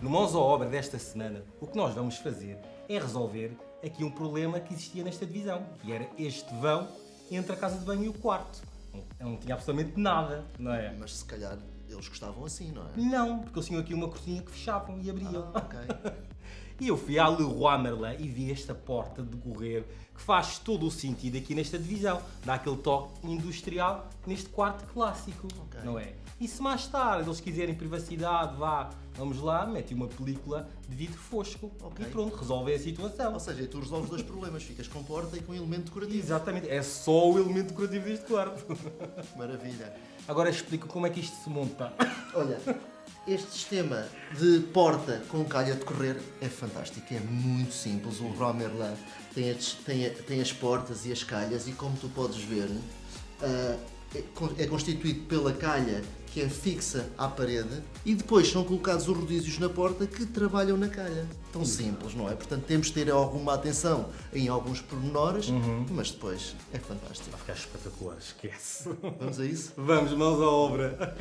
No Mãos à Obra desta semana, o que nós vamos fazer é resolver aqui um problema que existia nesta divisão, que era este vão entre a casa de banho e o quarto. Não, não tinha absolutamente nada, não é? Mas se calhar eles gostavam assim, não é? Não, porque eles tinham aqui uma cortina que fechavam e abriam. Ah, ok. E eu fui à Leroy Merlin e vi esta porta de correr que faz todo o sentido aqui nesta divisão. Dá aquele toque industrial neste quarto clássico, Ok. não é? E se mais tarde eles quiserem privacidade, vá, vamos lá, mete uma película de vidro fosco Ok. e pronto, resolve a situação. Ou seja, tu resolves dois problemas, ficas com porta e com elemento decorativo. Exatamente, é só o elemento decorativo deste quarto. Maravilha. Agora explico como é que isto se monta. Olha, este sistema de porta com calha de correr é fantástico, é muito simples. O Romerlan tem tem, tem as portas e as calhas e como tu podes ver, ah, é é constituído pela calha que é fixa à parede e depois são colocados os rodízios na porta que trabalham na calha. Tão simples, não é? Portanto, temos de ter alguma atenção em alguns pormenores, mas depois é fantástico. Vai ficar espetacular, esquece. Vamos a isso? Vamos, mãos à obra.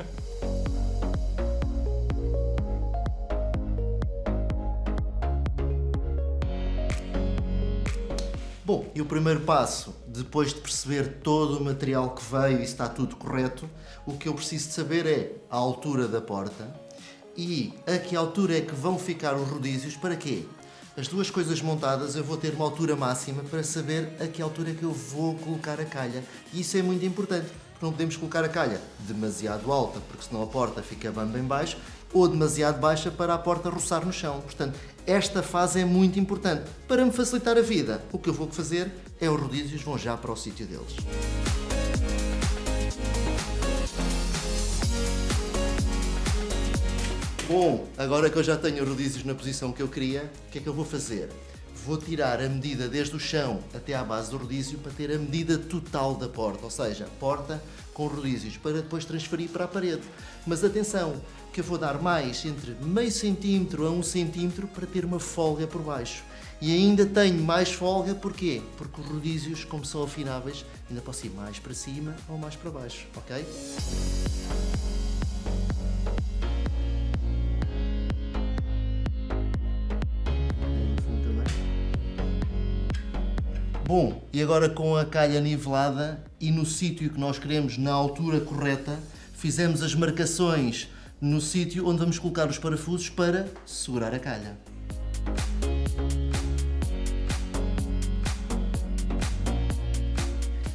Bom, e o primeiro passo, depois de perceber todo o material que veio e está tudo correto, o que eu preciso de saber é a altura da porta e a que altura é que vão ficar os rodízios, para quê? As duas coisas montadas eu vou ter uma altura máxima para saber a que altura é que eu vou colocar a calha. E isso é muito importante, não podemos colocar a calha demasiado alta, porque senão a porta fica bem em baixo, ou demasiado baixa para a porta roçar no chão. Portanto, esta fase é muito importante. Para me facilitar a vida, o que eu vou fazer é os rodízios vão já para o sítio deles. Bom, agora que eu já tenho os rodízios na posição que eu queria, o que é que eu vou fazer? Vou tirar a medida desde o chão até à base do rodízio para ter a medida total da porta, ou seja, porta com rodízios, para depois transferir para a parede. Mas atenção, que eu vou dar mais entre meio centímetro a um centímetro para ter uma folga por baixo. E ainda tenho mais folga, porquê? Porque os rodízios, como são afináveis, ainda posso ir mais para cima ou mais para baixo, ok? Bom, e agora com a calha nivelada e no sítio que nós queremos, na altura correta, fizemos as marcações no sítio onde vamos colocar os parafusos para segurar a calha.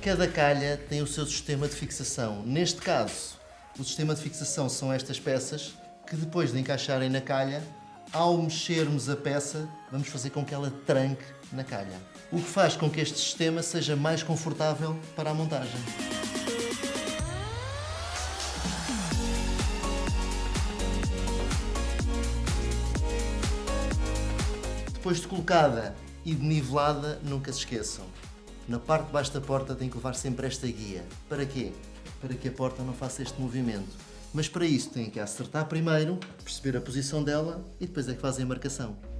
Cada calha tem o seu sistema de fixação. Neste caso, o sistema de fixação são estas peças que depois de encaixarem na calha, ao mexermos a peça, vamos fazer com que ela tranque na calha. O que faz com que este sistema seja mais confortável para a montagem. Depois de colocada e de nivelada, nunca se esqueçam. Na parte de baixo da porta tem que levar sempre esta guia. Para quê? Para que a porta não faça este movimento. Mas para isso tem que acertar primeiro, perceber a posição dela e depois é que fazem a marcação.